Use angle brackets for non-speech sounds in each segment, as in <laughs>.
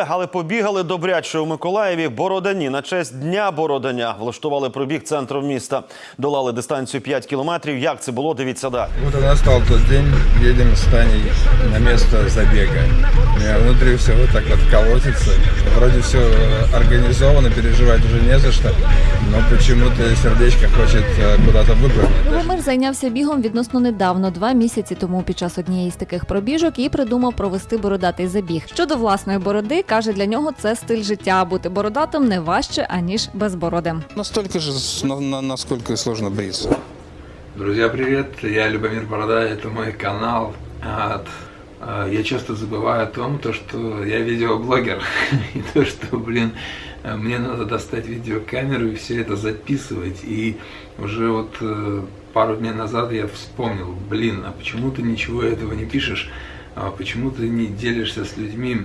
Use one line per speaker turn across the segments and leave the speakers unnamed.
побігали, але побігали добряче у Миколаєві. Бородані на честь Дня Бородання влаштували пробіг центром міста. Долали дистанцію 5 кілометрів. Як це було? Дивіться далі.
Вот и настал тот день, едем с Таней на место забега. У меня внутри все вот так вот колотится. Вроде все организовано, переживать уже не за что, но почему-то сердечко хочет э, куда-то выпрыгнуть.
Любомир зайнявся бігом відносно недавно, два місяці тому під час однієї з таких пробіжок і придумав провести бородатий забіг. Щодо власної бороди, каже, для нього це стиль життя. Бути бородатим не важче аніж безбородим.
Настолько же, с- на- на- насколько и сложно бриться.
Друзья, привет! Я Любомир Борода, это мой канал. От, а, Я часто забываю о том, то, что я видеоблогер, <laughs> и то, что, блин, мне надо достать видеокамеру и все это записывать. И уже вот э, пару дней назад я вспомнил, блин, а почему ты ничего этого не пишешь? А Почему ты не делишься с людьми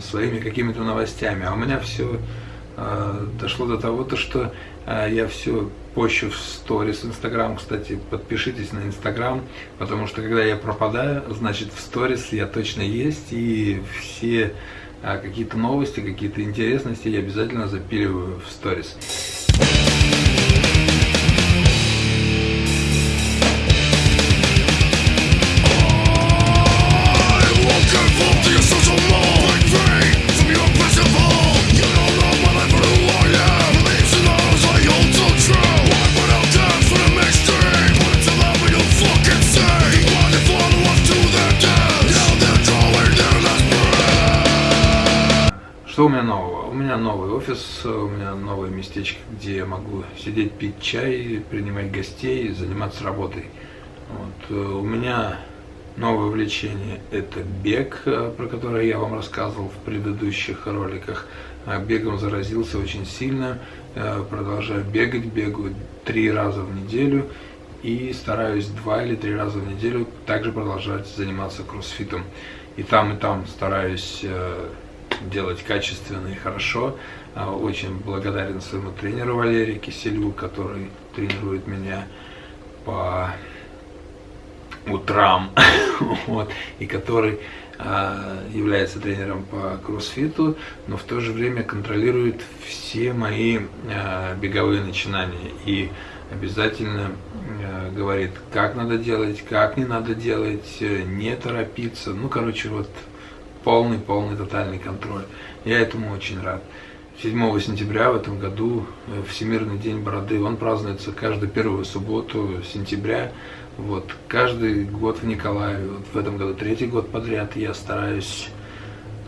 своими какими-то новостями? А у меня все а, дошло до того, то, что а, я все пощу в сторис Инстаграм. Кстати, подпишитесь на Инстаграм, потому что когда я пропадаю, значит в сторис я точно есть, и все какие-то новости, какие-то интересности я обязательно запиливаю в сторис. Новый офис, у меня новое местечко, где я могу сидеть, пить чай, принимать гостей, заниматься работой. Вот. э, У меня новое увлечение – это бег, э, про которое я вам рассказывал в предыдущих роликах. А Бегом заразился очень сильно, э, продолжаю бегать, бегаю три раза в неделю и стараюсь два или три раза в неделю также продолжать заниматься кроссфитом. И там, и там стараюсь э, делать качественно и хорошо. А, Очень благодарен своему тренеру Валерию Киселю, который тренирует меня по утрам, <laughs> вот, и который а, является тренером по кроссфиту, но в то же время контролирует все мои а, беговые начинания и обязательно а, говорит, как надо делать, как не надо делать, э, не торопиться, ну, короче, вот полный, полный, тотальный контроль. Я этому очень рад. 7 сентября в этом году э, Всемирный день бороды, он празднуется каждую первую субботу сентября. Вот, каждый год в Николаеве, вот в этом году третий год подряд я стараюсь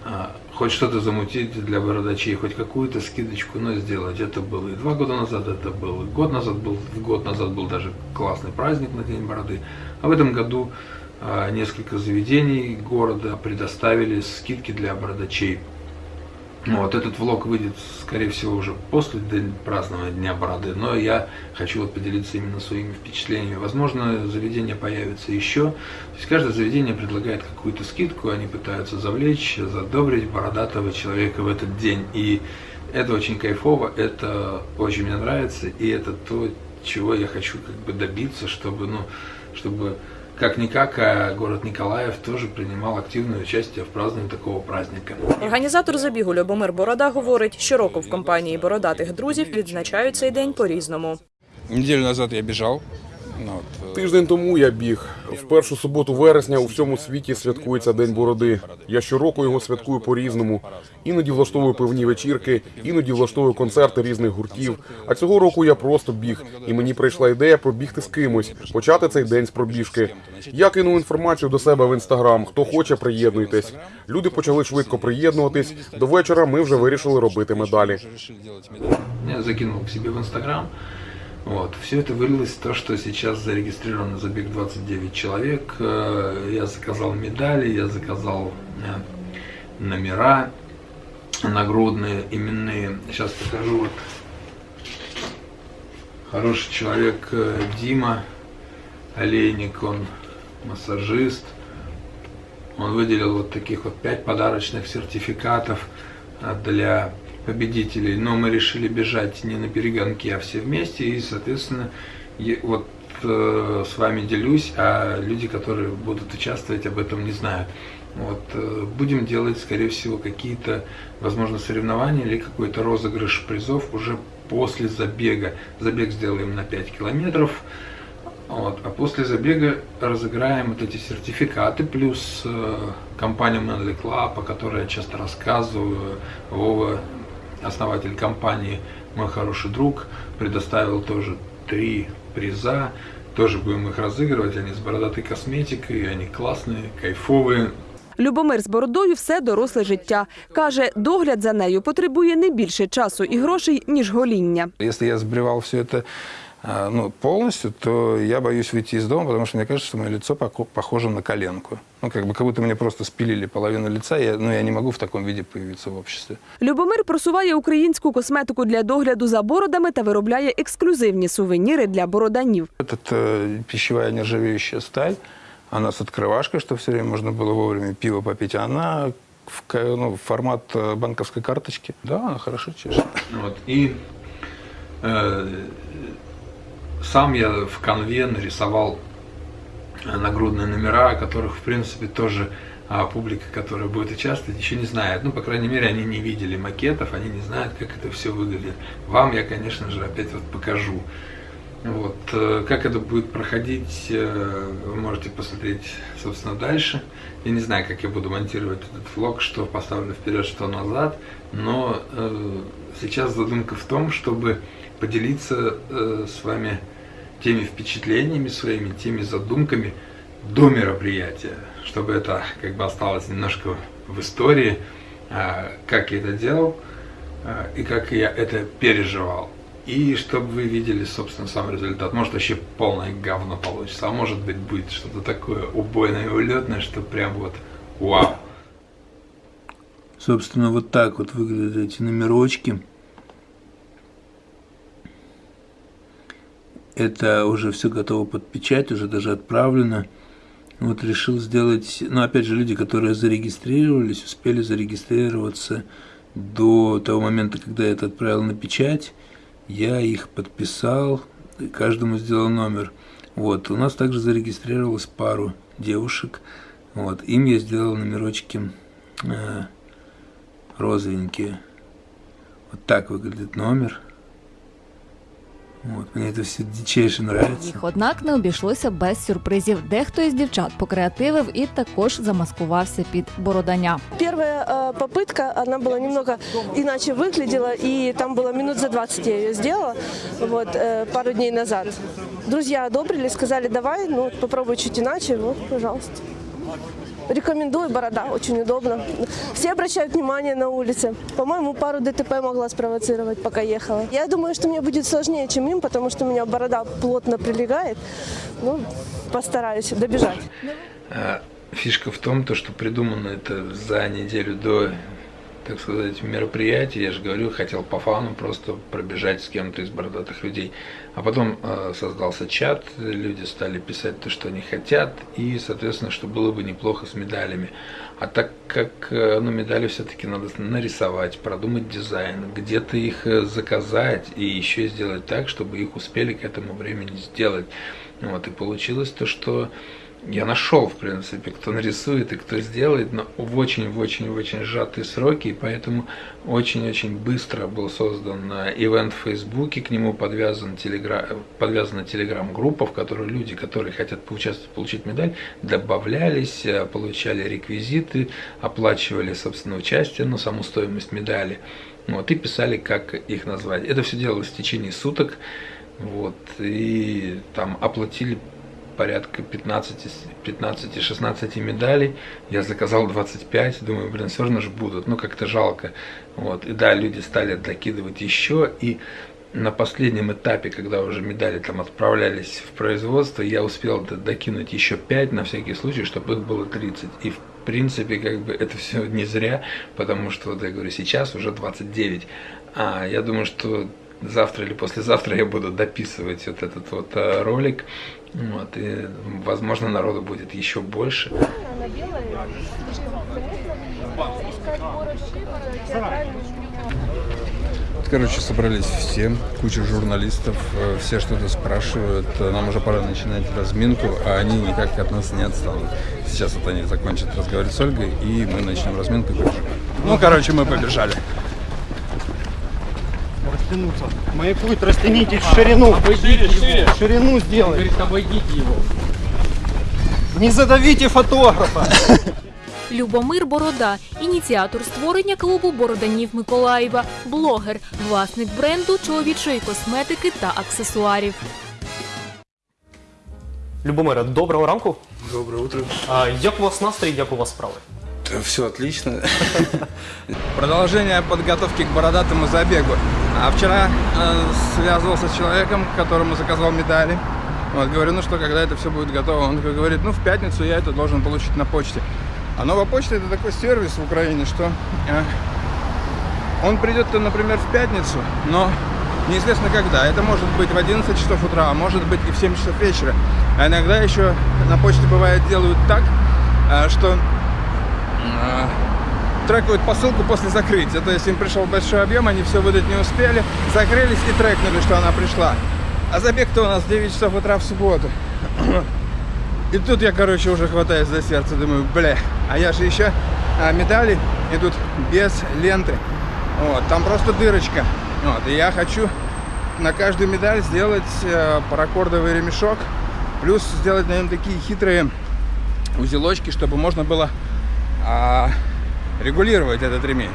а, хоть что-то замутить для бородачей, хоть какую-то скидочку, но сделать. Это было и два года назад, это был и год назад был, год назад был даже классный праздник на День бороды. А в этом году несколько заведений города предоставили скидки для бородачей. Вот, этот влог выйдет, скорее всего, уже после празднования Дня Бороды, но я хочу вот поделиться именно своими впечатлениями. Возможно, заведение появится еще. То есть каждое заведение предлагает какую-то скидку, они пытаются завлечь, задобрить бородатого человека в этот день. И это очень кайфово, это очень мне нравится, и это то, чего я хочу как бы добиться, чтобы, ну, чтобы как-никак, а город Николаев тоже принимал активное участие в праздновании такого праздника.
Організатор забігу Любомир Борода говорить, щороку в компанії бородатих друзів відзначають цей день по-різному.
Неделю назад я бежал. ну вот, э,
Тиждень тому я біг. В першу суботу вересня у всьому світі святкується День бороди. Я щороку його святкую по-різному. Іноді влаштовую певні вечірки, іноді влаштовую концерти різних гуртів. А цього року я просто біг, і мені прийшла ідея пробігти з кимось, почати цей день з пробіжки. Я кинув інформацію до себе в інстаграм. Хто хоче, приєднуйтесь. Люди почали швидко приєднуватись. До вечора ми вже вирішили робити медалі.
Я закинул к себе в Инстаграм. Вот. Все это вылилось в то, что сейчас зарегистрировано забег 29 человек. Э, Я заказал медали, я заказал э, номера нагрудные, именные. Сейчас покажу. Вот. Хороший человек э, Дима Олейник, он массажист. Он выделил вот таких вот пять подарочных сертификатов для победителей. Но мы решили бежать не на перегонки, а все вместе. И, соответственно, вот э, с вами делюсь, а люди, которые будут участвовать, об этом не знают. Вот, э, будем делать, скорее всего, какие-то, возможно, соревнования или какой-то розыгрыш призов уже после забега. Забег сделаем на 5 километров, вот, а после забега разыграем вот эти сертификаты, плюс э, компания Manly Club, о которой я часто рассказываю, Вова, основатель компании, мой хороший друг, предоставил тоже три приза, тоже будем их разыгрывать, они с бородатой косметикой, они классные, кайфовые,
Любомир з бородою все доросле життя. Каже, догляд за нею потребує не більше часу і грошей, ніж гоління.
Если я сбривал все это а, ну, полностью, то я боюсь выйти из дома, потому что мне кажется, что мое лицо поко- похоже на коленку. Ну, как бы, как будто мне просто спилили половину лица, я, ну, я не могу в таком виде появиться в обществе.
Любомир просуває українську косметику для догляду за бородами та виробляє ексклюзивні сувеніри для бороданів.
Это э, пищевая нержавеющая сталь, она с открывашкой, чтобы все время можно было вовремя пиво попить. Она в, ка- ну, в формат э, банковской карточки. Да, она хорошо чешет.
Вот, и э, сам я в конве нарисовал э, нагрудные номера, о которых, в принципе, тоже а, публика, которая будет участвовать, еще не знает. Ну, по крайней мере, они не видели макетов, они не знают, как это все выглядит. Вам я, конечно же, опять вот покажу. Вот. э, Как это будет проходить, э, вы можете посмотреть, собственно, дальше. Я не знаю, как я буду монтировать этот влог, что поставлю вперед, что назад, но э, сейчас задумка в том, чтобы поделиться э, с вами теми впечатлениями своими, теми задумками до мероприятия, чтобы это как бы осталось немножко в истории, а, как я это делал а, и как я это переживал. И чтобы вы видели, собственно, сам результат. Может, вообще полное говно получится, а может быть, будет что-то такое убойное и улетное, что прям вот вау.
Собственно, вот так вот выглядят эти номерочки. Это уже все готово под печать, уже даже отправлено. Вот решил сделать, ну опять же, люди, которые зарегистрировались, успели зарегистрироваться до того момента, когда я это отправил на печать. Я их подписал, каждому сделал номер. Вот, у нас также зарегистрировалось пару девушек. Вот, им я сделал номерочки э, розовенькие. Вот так выглядит номер. Вот, мне это все дичайше нравится.
Їх, однак, не обійшлося без сюрпризів. Дехто із дівчат покреативив і також замаскувався під бородання.
Первая э, попытка, она была немного иначе выглядела, и там было минут за 20 я ее сделала, вот, э, пару дней назад. Друзья одобрили, сказали, давай, ну, попробуй чуть иначе, вот, пожалуйста. Рекомендую, борода, очень удобно. Все обращают внимание на улице. По-моему, пару ДТП могла спровоцировать, пока ехала. Я думаю, что мне будет сложнее, чем им, потому что у меня борода плотно прилегает. Ну, постараюсь добежать.
А, Фишка в том, то, что придумано это за неделю до, так сказать, мероприятия. Я же говорю, хотел по фану просто пробежать с кем-то из бородатых людей. А потом э, создался чат, люди стали писать то, что они хотят, и, соответственно, что было бы неплохо с медалями. А так как э, ну, медали все-таки надо нарисовать, продумать дизайн, где-то их э, заказать и еще сделать так, чтобы их успели к этому времени сделать. Вот, и получилось то, что я нашел, в принципе, кто нарисует и кто сделает, но в очень-очень-очень сжатые сроки, и поэтому очень-очень быстро был создан э, ивент в Фейсбуке, к нему подвязан телегра... подвязана телеграм-группа, в которой люди, которые хотят поучаствовать, получить медаль, добавлялись, э, получали реквизиты, оплачивали, собственно, участие, ну, саму стоимость медали, вот, и писали, как их назвать. Это все делалось в течение суток, вот, и там оплатили порядка 15-16 медалей. Я заказал 25, думаю, блин, все равно же будут, ну как-то жалко. Вот. И да, люди стали докидывать еще, и на последнем этапе, когда уже медали там отправлялись в производство, я успел докинуть еще 5 на всякий случай, чтобы их было 30. И в принципе, как бы это все не зря, потому что, вот я говорю, сейчас уже 29. А я думаю, что завтра или послезавтра я буду дописывать вот этот вот э, ролик. Вот, и, возможно, народу будет еще больше.
Короче, собрались все, куча журналистов, э, все что-то спрашивают. Э, Нам уже пора начинать разминку, а они никак от нас не отстанут. Сейчас вот они закончат разговаривать с Ольгой, и мы начнем разминку. Ну, короче, мы побежали.
Растянуться. Маякует, растянитесь в ширину. Обойдите шире, Ширину сделайте. Говорит, обойдите его. Не задавите фотографа.
Любомир Борода, ініціатор створення клубу Бороданів Миколаєва, блогер, власник бренду чоловічої косметики та аксесуарів.
Любомира, доброго ранку.
Доброе утро.
А, як у вас настрій, як у вас справи?
Все отлично.
Продолжение подготовки к бородатому забегу. А вчера э, связывался с человеком, которому заказал медали. Вот, говорю, ну что, когда это все будет готово? Он такой говорит, ну в пятницу я это должен получить на почте. А новая почта это такой сервис в Украине, что э, он придет, например, в пятницу, но неизвестно когда. Это может быть в 11 часов утра, а может быть и в 7 часов вечера. А иногда еще на почте бывает делают так, э, что трекают посылку после закрытия. То есть им пришел большой объем, они все выдать не успели, закрылись и трекнули, что она пришла. А забег-то у нас в 9 часов утра в субботу. И тут я, короче, уже хватаюсь за сердце, думаю, бля, а я же еще а, медали идут без ленты. Вот, там просто дырочка. Вот, и я хочу на каждую медаль сделать э, паракордовый ремешок, плюс сделать на нем такие хитрые узелочки, чтобы можно было а, регулировать этот ремень.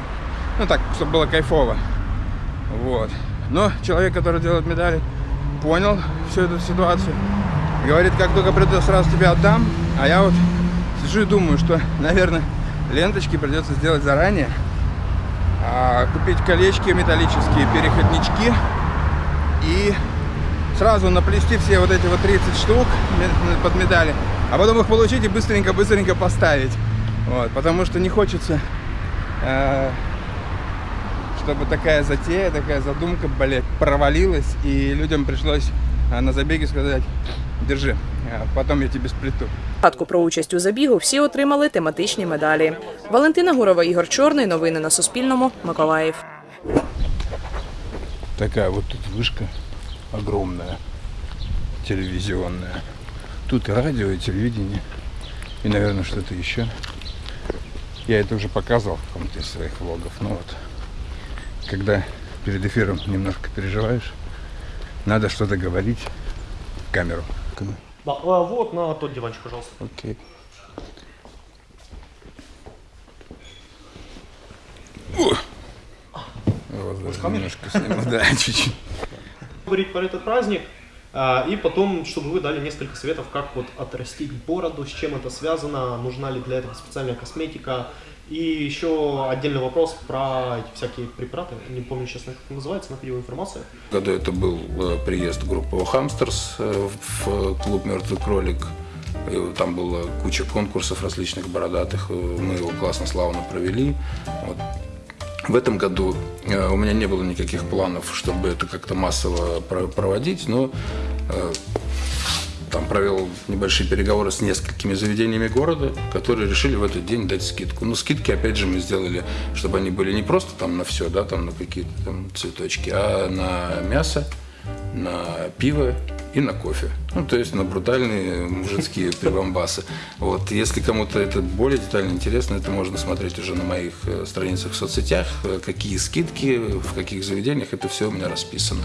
Ну так, чтобы было кайфово. Вот. Но человек, который делает медали, понял всю эту ситуацию. Говорит, как только приду, сразу тебе отдам. А я вот сижу и думаю, что, наверное, ленточки придется сделать заранее. А, купить колечки металлические, переходнички. И сразу наплести все вот эти вот 30 штук под медали. А потом их получить и быстренько-быстренько поставить. Вот, потому что не хочется, э, чтобы такая затея, такая задумка, блядь, провалилась, и людям пришлось э, на забеге сказать, держи, э, потом я тебе сплету.
Згадку про участь у забігу всі отримали тематичні медалі. Валентина Гурова, Ігор Чорний. Новини на Суспільному. Миколаїв.
Такая вот тут вышка огромная, телевизионная. Тут и радио, и телевидение, и, наверное, что-то еще. Я это уже показывал в каком-то из своих влогов. Ну вот, когда перед эфиром немножко переживаешь, надо что-то говорить в камеру.
Да, а, вот на тот диванчик, пожалуйста.
Окей. Вот, даже немножко сниму, да, <laughs> чуть-чуть.
Говорить про этот праздник, и потом, чтобы вы дали несколько советов, как вот отрастить бороду, с чем это связано, нужна ли для этого специальная косметика. И еще отдельный вопрос про эти всякие препараты, не помню, честно, как это называется, находил информацию.
Году это был э, приезд группы Хамстерс в клуб «Мертвый кролик». Там была куча конкурсов различных бородатых. Э, Мы его классно, славно провели. Вот. В этом году э, у меня не было никаких планов, чтобы это как-то массово про- проводить, но э, там провел небольшие переговоры с несколькими заведениями города, которые решили в этот день дать скидку. Ну, скидки, опять же, мы сделали, чтобы они были не просто там на все, да, там на какие-то цветочки, а на мясо, на пиво и на кофе. Ну, то есть на брутальные мужицкие <laughs> прибамбасы. Вот. Если кому-то это более детально интересно, это можно смотреть уже на моих э, страницах в соцсетях, э, какие скидки, в каких заведениях, это все у меня расписано.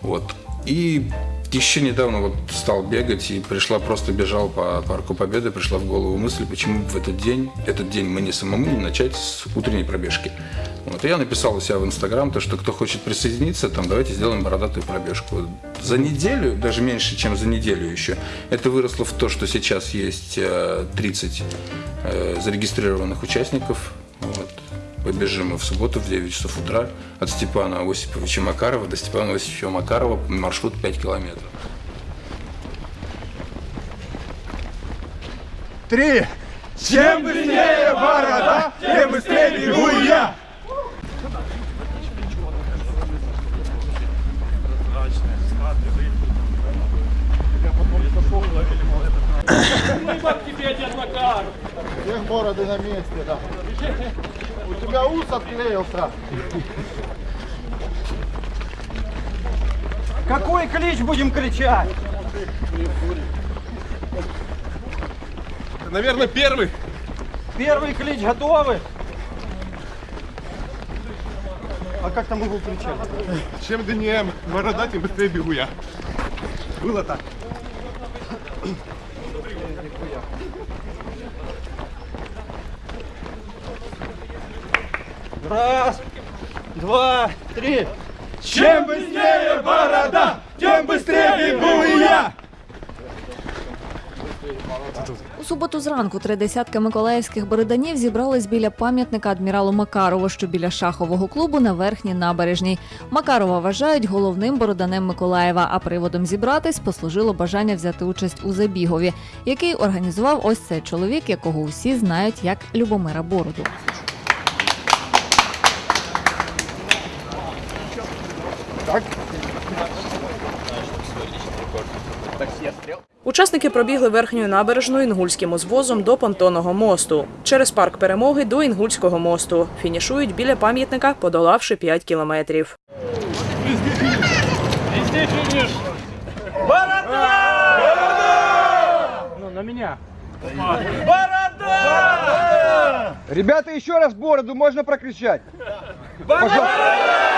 Вот. И еще недавно вот стал бегать и пришла, просто бежал по парку Победы, пришла в голову мысль, почему в этот день, этот день мне самому не начать с утренней пробежки. Вот, я написал у себя в Инстаграм, то, что кто хочет присоединиться, там, давайте сделаем бородатую пробежку. За неделю, даже меньше, чем за неделю еще, это выросло в то, что сейчас есть э, 30 э, зарегистрированных участников. Вот. Побежим мы в субботу в 9 часов утра от Степана Осиповича Макарова до Степана Осиповича Макарова, маршрут 5 километров.
Три! Чем быстрее борода, тем быстрее бегу я!
Всех бороды на месте, да. У тебя ус отклеился. Какой клич будем кричать?
Наверное, первый.
Первый клич готовы? А как там его кричать?
Чем длиннее борода, тем быстрее бегу я.
Было так. Раз, два, три. Чем быстрее борода, тем быстрее бегу я.
У суботу зранку три десятки миколаївських бороданів зібрались біля пам'ятника адміралу Макарову, що біля шахового клубу на верхній набережній. Макарова вважають головним бороданем Миколаєва. А приводом зібратись послужило бажання взяти участь у забігові, який організував ось цей чоловік, якого усі знають як Любомира Бороду.
Учасники пробігли верхньою набережною інгульським узвозом до понтонного мосту. Через парк перемоги до Інгульського мосту. Фінішують біля пам'ятника, подолавши 5 кілометрів.
Борода! Ну, на меня. Борода! Ребята, еще раз бороду можно прокричать? Пожалуйста.